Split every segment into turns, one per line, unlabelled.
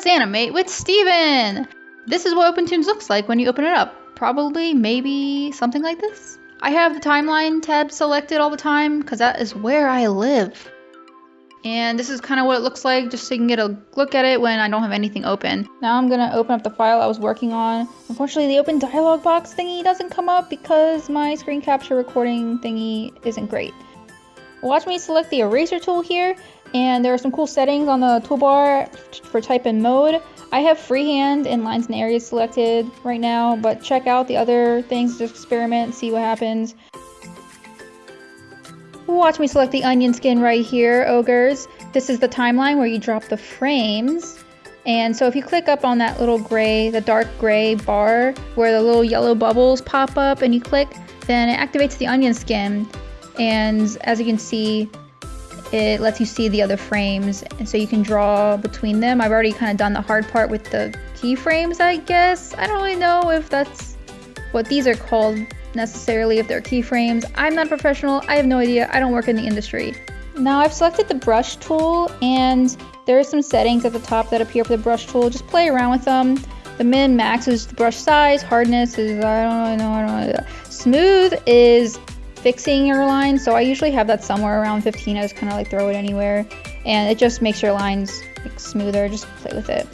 let's animate with Steven! This is what OpenToonz looks like when you open it up. Probably, maybe, something like this. I have the timeline tab selected all the time because that is where I live. And this is kind of what it looks like just so you can get a look at it when I don't have anything open. Now I'm going to open up the file I was working on. Unfortunately, the open dialog box thingy doesn't come up because my screen capture recording thingy isn't great. Watch me select the eraser tool here and there are some cool settings on the toolbar for type and mode. I have freehand and lines and areas selected right now, but check out the other things, just experiment, see what happens. Watch me select the onion skin right here, ogres. This is the timeline where you drop the frames. And so if you click up on that little gray, the dark gray bar where the little yellow bubbles pop up and you click, then it activates the onion skin. And as you can see, it lets you see the other frames and so you can draw between them. I've already kind of done the hard part with the keyframes, I guess. I don't really know if that's what these are called necessarily, if they're keyframes. I'm not a professional, I have no idea, I don't work in the industry. Now I've selected the brush tool and there are some settings at the top that appear for the brush tool. Just play around with them. The min max is the brush size, hardness is, I don't really know, I don't know. Smooth is fixing your line. So I usually have that somewhere around 15. I just kind of like throw it anywhere and it just makes your lines like, smoother. Just play with it.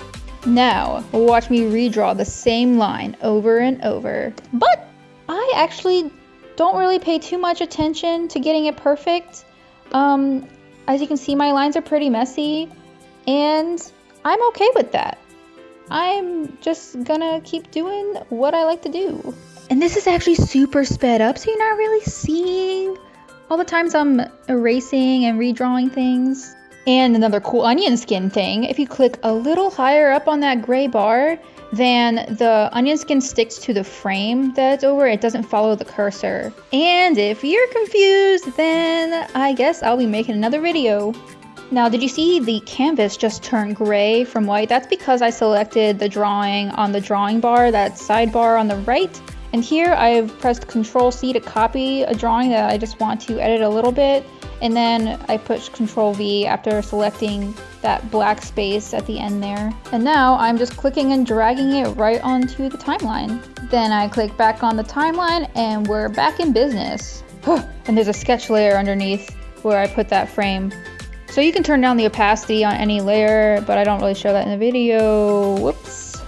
Now, watch me redraw the same line over and over. But I actually don't really pay too much attention to getting it perfect. Um, as you can see, my lines are pretty messy and I'm okay with that. I'm just gonna keep doing what I like to do. And this is actually super sped up, so you're not really seeing all the times I'm erasing and redrawing things. And another cool onion skin thing, if you click a little higher up on that gray bar, then the onion skin sticks to the frame that's over, it doesn't follow the cursor. And if you're confused, then I guess I'll be making another video. Now, did you see the canvas just turn gray from white? That's because I selected the drawing on the drawing bar, that sidebar on the right. And here I've pressed Control C to copy a drawing that I just want to edit a little bit. And then I push Control V after selecting that black space at the end there. And now I'm just clicking and dragging it right onto the timeline. Then I click back on the timeline and we're back in business. and there's a sketch layer underneath where I put that frame. So you can turn down the opacity on any layer, but I don't really show that in the video. Whoops.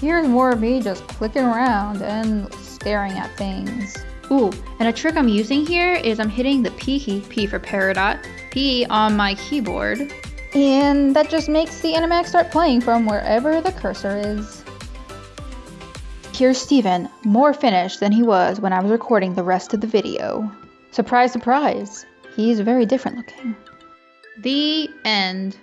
Here's more of me just clicking around and staring at things. Ooh, and a trick I'm using here is I'm hitting the P key, P for Peridot, P on my keyboard, and that just makes the animatic start playing from wherever the cursor is. Here's Steven, more finished than he was when I was recording the rest of the video. Surprise, surprise, he's very different looking. The end.